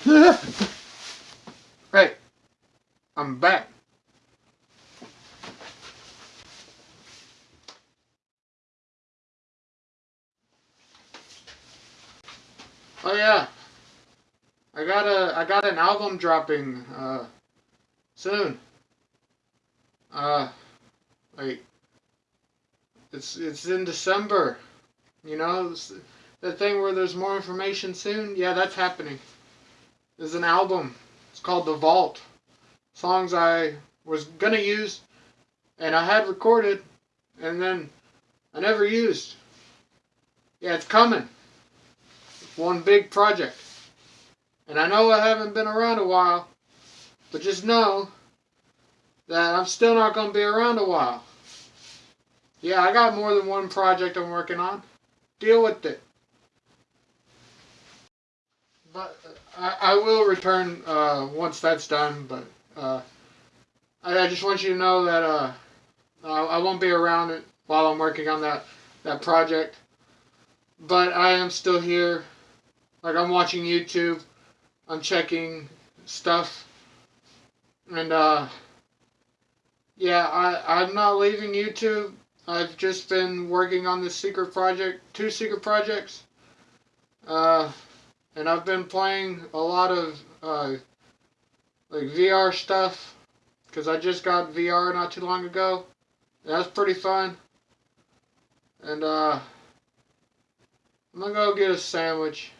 hey, I'm back. Oh yeah, I got a I got an album dropping uh, soon. Uh, like it's it's in December. You know, the thing where there's more information soon. Yeah, that's happening. There's an album. It's called The Vault. Songs I was gonna use, and I had recorded, and then I never used. Yeah, it's coming. one big project. And I know I haven't been around a while, but just know that I'm still not going to be around a while. Yeah, I got more than one project I'm working on. Deal with it. But uh, I, I will return uh, once that's done, but uh, I, I, just want you to know that uh, I, I won't be around it while I'm working on that, that project. But I am still here. Like, I'm watching YouTube. I'm checking stuff. And, uh, yeah, I, I'm not leaving YouTube. I've just been working on this secret project, two secret projects. Uh, and I've been playing a lot of, uh, like VR stuff. Because I just got VR not too long ago. That's pretty fun. And, uh, I'm gonna go get a sandwich.